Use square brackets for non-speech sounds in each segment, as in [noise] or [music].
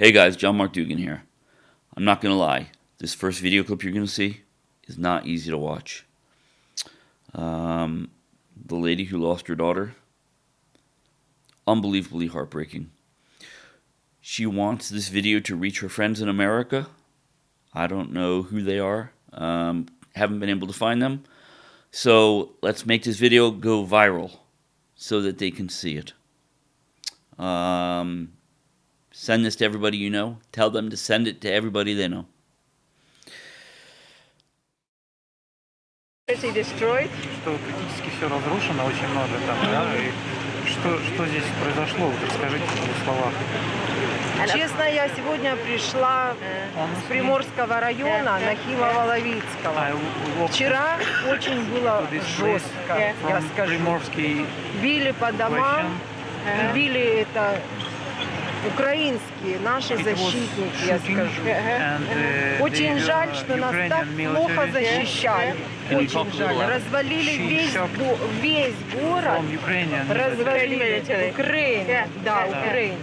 Hey guys, John Mark Dugan here. I'm not gonna lie, this first video clip you're gonna see is not easy to watch. Um, the lady who lost her daughter, unbelievably heartbreaking. She wants this video to reach her friends in America. I don't know who they are, um, haven't been able to find them. So let's make this video go viral so that they can see it. Um, Send this to everybody you know. Tell them to send it to everybody they know. destroyed. Что практически все разрушено, очень много там, да, и что, что здесь произошло, вот расскажите в двух словах. Честно, я сегодня пришла с Приморского района Нахимова-Ловицкого. I walked Вчера очень было жестко, я скажу. Били по домам, били это украинские, наши защитники, я скажу. uh, Очень the, жаль, uh, что нас так плохо защищали. Очень жаль. Развалили весь, город. Развалили. Украину. Да. Украину.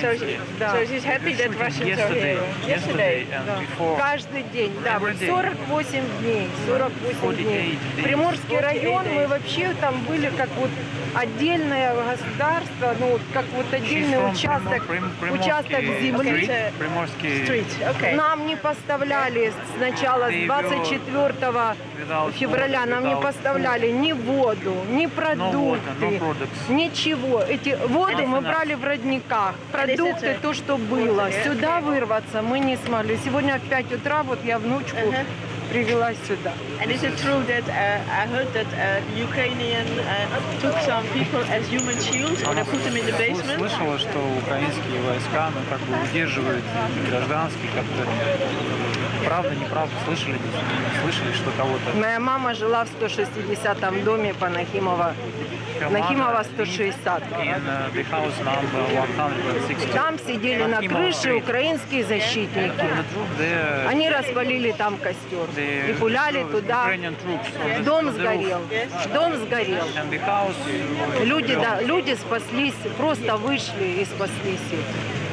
So, Да. so she's happy that Russians are here. yesterday Да. Каждый день, да, Every вот day. 48 дней, 48 дней. 48 days. Приморский район, мы вообще там были как вот отдельное государство, ну как вот отдельный участок, участок земли. Приморский. Нам не поставляли сначала с They 24 without февраля нам не поставляли ни воду, ни продукты, ничего. Эти воду мы брали в родниках, продукты, то, что было. Okay. Сюда вырваться мы не смогли. Сегодня в 5 утра вот я внучку привела сюда. And is it true that uh, I heard that uh, Ukrainian uh, took some people as human shields or they put them in the Сл- basement? Слышала, что украинские войска, ну, как бы удерживают гражданских как-то. Правда, неправда, слышали, не слышали, что кого-то... Моя мама жила в 160 доме по Нахимова, Нахимова 160. In uh, the house number 160. Там сидели на крыше украинские защитники. Они распалили там костер и пуляли туда. Дом сгорел. Дом сгорел. Люди, да, люди спаслись, просто вышли и спаслись.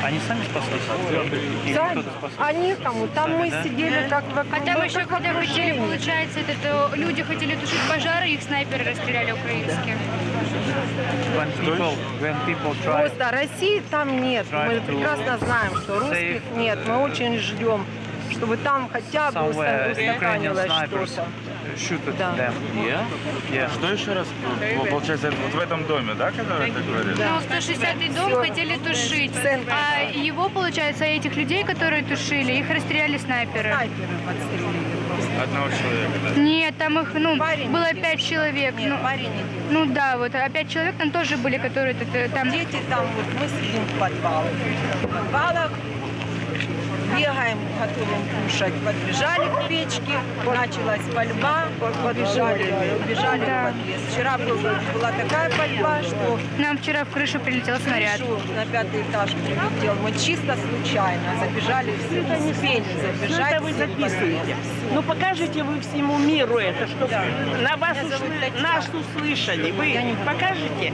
Они сами спаслись? Или Сами. А некому. Там мы да? сидели как в А там еще, когда хотели, получается, этот, э, люди хотели тушить пожары, их снайперы расстреляли украинские. When people, when people try Просто России там нет. Мы прекрасно знаем, что русских нет. Мы очень ждем, чтобы там хотя бы snipers что-то. Shoot at Да. them. Yeah. Что еще раз? Ну, Получается, это вот в этом доме, да, который ты говоришь? Ну, 160-й дом хотели тушить. А его, получается, этих людей, которые тушили, их расстреляли снайперы. Снайперы. Одного человека, да? Нет, там их, ну, Парень было пять человек. Нет, ну, парень ну да, вот, а пять человек там тоже были, которые тут, э, там... Дети там, вот мы сидим в подвалах. В подвалах бегаем, готовим кушать. Подбежали к печке, началась пальба, убежали, убежали в подъезд. Вчера был- была такая пальба, что Нам вчера в крышу прилетел снаряд. крышу на пятый этаж прилетел. Мы чисто случайно забежали, все, не успели забежать. это вы записываете. Ну покажите вы всему миру это, чтобы Да. на вас Татьяна. нас услышали. Вы Я не- покажете?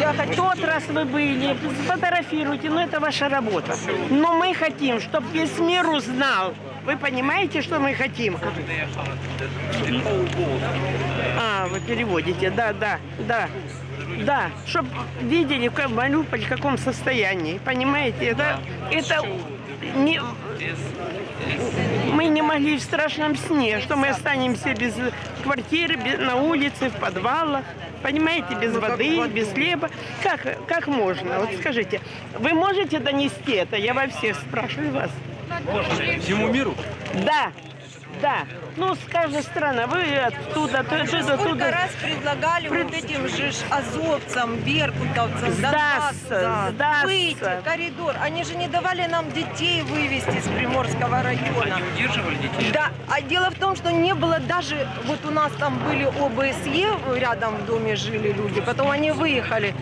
Я хочу Тот раз вы были, сфотографируйте, но это ваша работа. Но мы хотим, чтобы весь мир узнал. Вы понимаете, что мы хотим? А, вы переводите, да, да, да. Да, чтобы видели, как Мариуполь в каком состоянии. Понимаете, это, это не, могли в страшном сне, что мы останемся без квартиры, без- на улице, в подвалах. Понимаете, без Ну, воды, без хлеба. Как, как можно? Вот скажите, вы можете донести это? Я во всех спрашиваю вас. Всему миру? Да, да. Ну, с каждой стороны. Вы оттуда, оттуда, Сколько оттуда. раз предлагали вот этим же ж азовцам, беркутовцам Сдаться, Донбасса, сдаться. выйти в коридор. Они же не давали нам детей вывести из Приморского района. Удерживали детей? Да, а дело в том, что не было даже, вот у нас там были ОБСЕ, рядом в доме жили люди, потом они выехали.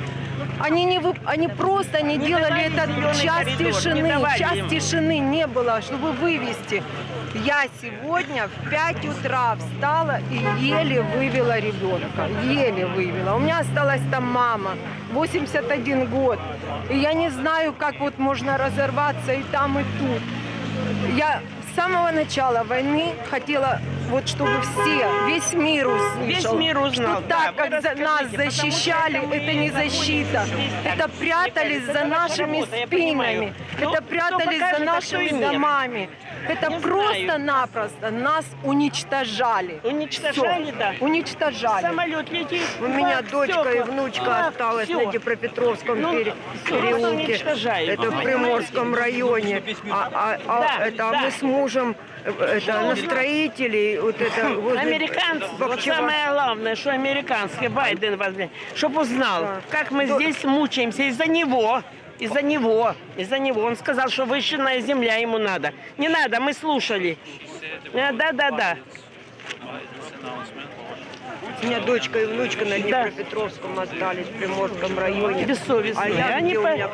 Они, не вып- они просто не, Не делали этот час коридор, тишины. Час им. тишины не было, чтобы вывести. Я сегодня в 5 утра встала и еле вывела ребенка. Еле вывела. У меня осталась там мама, 81 год. И я не знаю, как вот можно разорваться и там, и тут. Я с самого начала войны хотела, вот чтобы все, весь мир услышал. Весь мир узнал, Что да. так, Вы как за нас защищали, это не защита. Это прятались за нашими работа, понимаю. спинами. Ну, Это прятались за нашими домами. Это просто-напросто нас уничтожали. Уничтожали, Всё. да. Уничтожали. Самолет летит. У меня дочка и стекла. внучка Бах, осталась всё. на Днепропетровском Ну, пере- переулке. Это в Приморском районе. А, а- а Да, это, а да. мы с мужем э, это, на строителей. Вот это, возле Американцы, вот самое главное, что американский Байден возьмет, чтобы узнал, Да. как мы здесь мучаемся из-за него. Из-за него, из-за него. Он сказал, что выщенная земля ему надо. Не надо, мы слушали. Э, Да, да, да. У меня дочка и внучка на Да. Днепропетровском остались, в Приморском районе. Бессовестные. А я, Они где у по- меня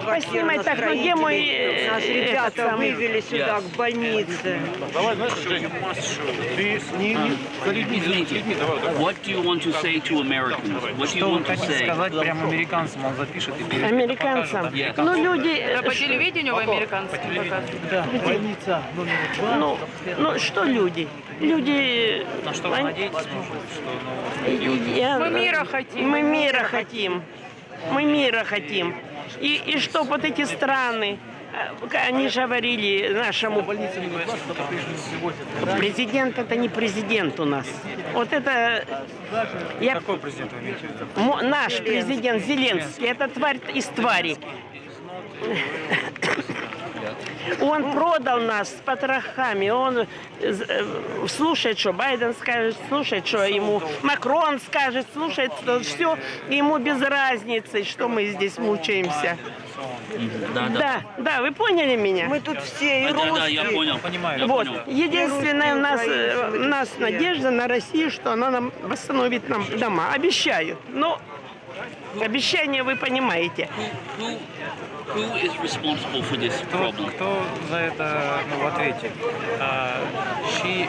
на так, ну где мой, э, Нас этот ребята самый? вывели сюда, к больнице. Извините, what do you want to say to Americans? What do you Что вы want to say? сказать прям американцам? Он запишет и перед- Американцам. да? Ну, люди... э, По телевидению в американском показывают. Да, больница номер два. Ну, ну, что люди? Люди... На что вы надеетесь, может, что ну, Я- Мы мира хотим. Мы мира хотим. Мы мира хотим. И, и что вот эти страны, э, они же говорили нашему президент это не президент у нас. Вот это я, какой президент вы имеете наш президент Зеленский, это тварь из твари. Он продал нас с потрохами. Он э, слушает, что Байден скажет, слушает, что ему Макрон скажет, слушает, что все. Ему без разницы, что мы здесь мучаемся. Да, да. Да, да, вы поняли меня? Мы тут все и Да, да, я русские. понял. Понимаю. Я Вот, понял. единственное у нас, Русские, э, украинцы, у нас надежда на Россию, что она нам восстановит нам дома. Обещаю. Но обещание вы понимаете. Who, who is responsible for this Кто, problem? кто за это ну, в ответе? Uh, she uh,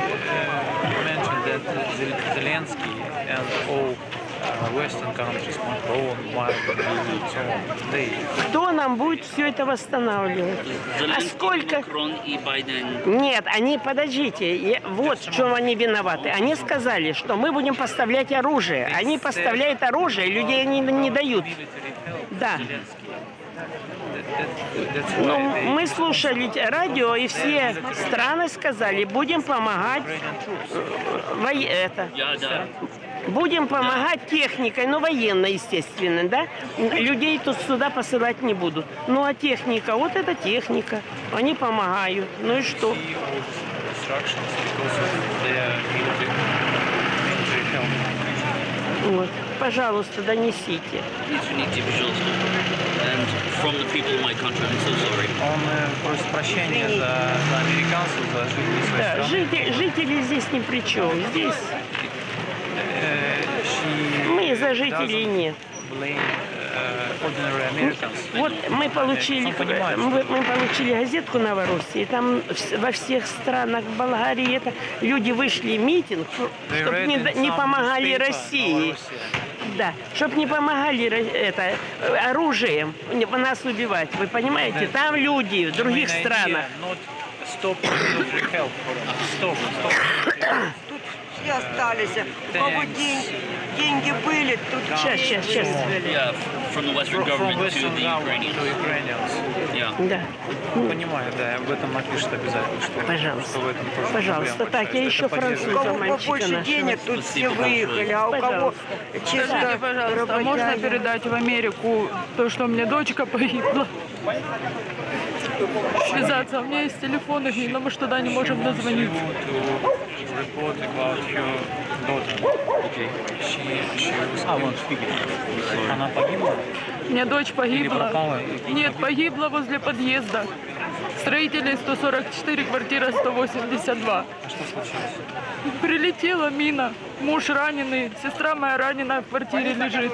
mentioned that Zel- Zelensky and all uh, Western countries, on, they Кто нам будет все это восстанавливать? А сколько... Макрон и Байден. Нет, они, подождите, я- вот в чем они виноваты. Они сказали, что мы будем поставлять оружие. Они поставляют оружие, людей они не дают. Да. Ну, мы слушали радио, и все страны сказали, будем помогать э, вое- это, Я, да. Будем помогать техникой, ну, военной, естественно, да? Людей тут сюда посылать не будут. Ну, а техника, вот это техника, они помогают. Ну и что? Вот. Пожалуйста, донесите. Он э, просит прощения за, за американцев, за жителей своей Да, страны. жители, жители здесь ни при чем. Здесь за жителей нет. э. Вот мы получили, понимает, мы, получили газетку Новороссии, там во всех странах Болгарии это люди вышли митинг, чтобы не, не помогали России. Да, чтобы не помогали это оружием не- нас убивать. Вы понимаете? Там люди в других странах. stop help for. Stop, stop. [coughs] Все остались. У кого день- деньги были, тут Сейчас, сейчас, сейчас. Yeah, from the Western from government to the Ukrainians. to Ukrainians. Yeah. Да, Понимаю, да, об этом напишут обязательно, что, Пожалуйста. что в этом тоже Пожалуйста. проблема Так, я еще поддерживает. У француза кого побольше денег, тут все выехали, а у кого чисто Скажите, пожалуйста, а можно передать в Америку то, что меня дочка погибла? Связаться. У меня есть телефон но мы туда не можем дозвониться. killed. Она погибла? У меня дочь погибла. Нет, погибла возле подъезда. Строителей 144, квартира 182. А что случилось? Прилетела мина. Муж раненый, сестра моя раненая в квартире лежит.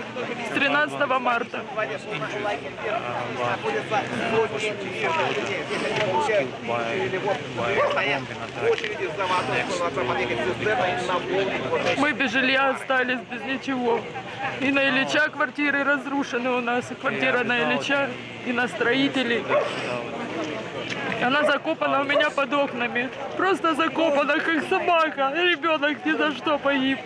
С 13 марта. Мы без жилья остались, без ничего. И на Ильича квартиры разрушены у нас. И квартира на Ильича, и на строителей. Она закопана у меня под окнами. Просто закопана, как собака. Ребенок ни за что погиб.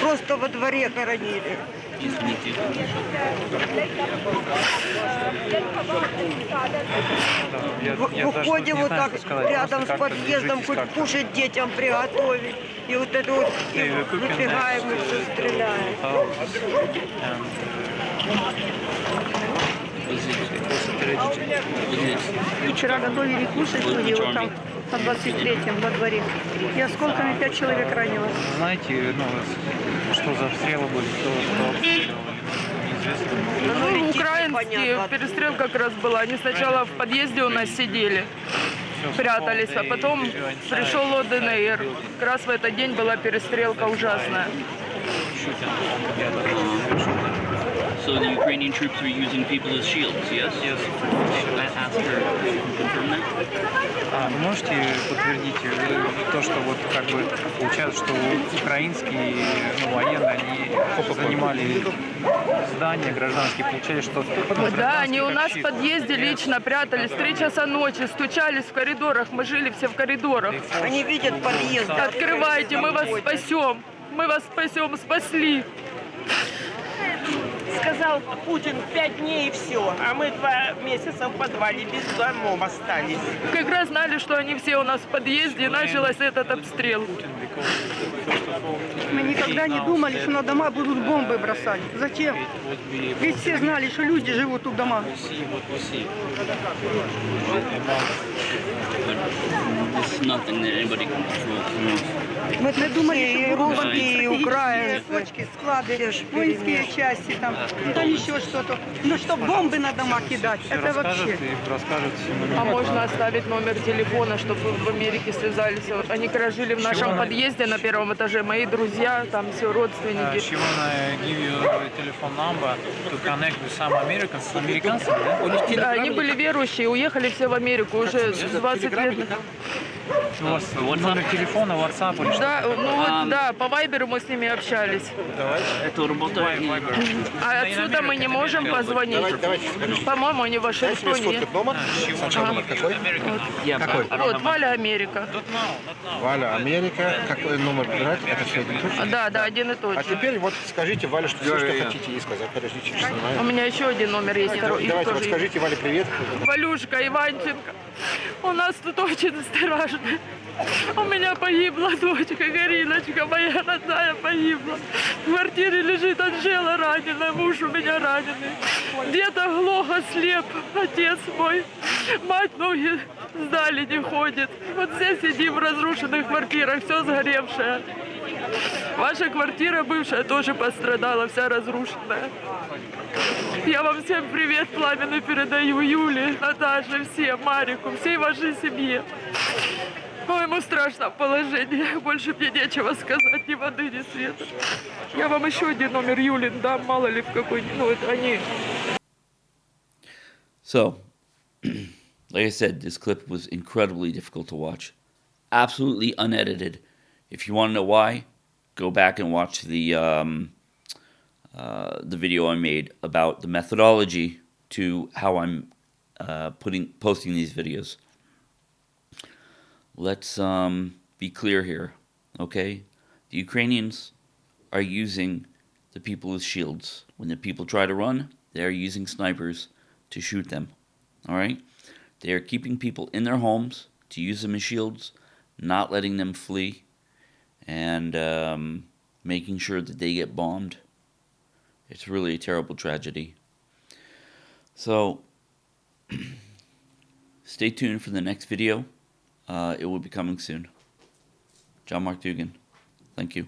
Просто во дворе хоронили. Извините. В- Выходим вот так рядом с подъездом, хоть кушать детям приготовить. И вот это вот и выбегаем и все стреляем. Вчера готовили кушать люди вот там на 23-м во дворе. И осколками пять человек ранило. Знаете, ну, что за обстрелы были, кто, кто обстреливал? Неизвестно. Ну, летит, украинские, перестрелка как раз была. Они сначала в подъезде у нас сидели, прятались, а потом пришел ОДНР. Как раз в этот день была перестрелка ужасная. So the Ukrainian troops were using people as shields, yes? Yes. I asked her to confirm that. А вы можете подтвердить э, то, что вот как бы получается, что украинские ну, военные, они занимали здания гражданские, получали, что ну, Да, они у нас в подъезде лично прятались. Три часа ночи стучались в коридорах. Мы жили все в коридорах. Они видят подъезд. Открывайте, мы вас спасем. Мы вас спасем, спасли. Сказал Путин пять дней и все, а мы два месяца в подвале без домов остались. Как раз знали, что они все у нас в подъезде, и начался этот обстрел. Мы никогда не думали, что на дома будут бомбы бросать. Зачем? Ведь все знали, что люди живут в домах. It's nothing that anybody can control. you know. Мы, мы думали, И русские, и [laughs] украинцы. точки, склады, воинские части там, да еще что-то. Но что бомбы на дома кидать, Все это вообще. расскажет А можно оставить номер телефона, чтобы в Америке связались. Вот Они как раз жили в нашем подъезде на первом этаже. Мои друзья, там все родственники. she wanna give you telephone number to connect with some Americans, с американцами, да? Да, они были верующие, уехали все в Америку уже 20 лет. У вас номер телефона, WhatsApp или что? Да, ну вот, да, по Вайберу мы с ними общались. Это работает. А отсюда мы не можем позвонить. По-моему, они в Вашингтоне. But I don't Вот, Валя Америка. Валя, Америка. Какой номер брать? Это все один и тот же? Да, да, один и тот А же. теперь вот скажите Вале, что все, что хотите ей сказать. Подождите, У снимаю. меня еще один номер есть, Давайте, вот скажите Вале привет. Валюшка Иванченко, у нас тут очень страшно. У меня погибла дочка, Гариночка, моя родная погибла. В квартире лежит Анжела раненая, муж у меня раненый. Где-то глухо слеп, отец мой. Мать ноги сдали, не ходит. Вот здесь сидим в разрушенных квартирах, все сгоревшее. Ваша квартира бывшая тоже пострадала, вся разрушенная. Я вам всем привет пламенный передаю Юле, Наташе, всем, Марику, всей вашей семье. В моему страшном положении. Больше мне нечего сказать, ни воды, ни света. Я вам еще один номер Юлин дам, мало ли в какой... Ну, это они... So, [clears throat] like I said, this clip was incredibly difficult to watch. Absolutely unedited. If you want to know why, go back and watch the um, uh, the video I made about the methodology to how I'm uh, putting posting these videos. Let's um, be clear here, okay? The Ukrainians are using the people as shields. When the people try to run, they are using snipers to shoot them. All right? They are keeping people in their homes to use them as shields, not letting them flee, and um, making sure that they get bombed. It's really a terrible tragedy. So, [clears throat] stay tuned for the next video. Uh, it will be coming soon. John Mark Dugan. Thank you.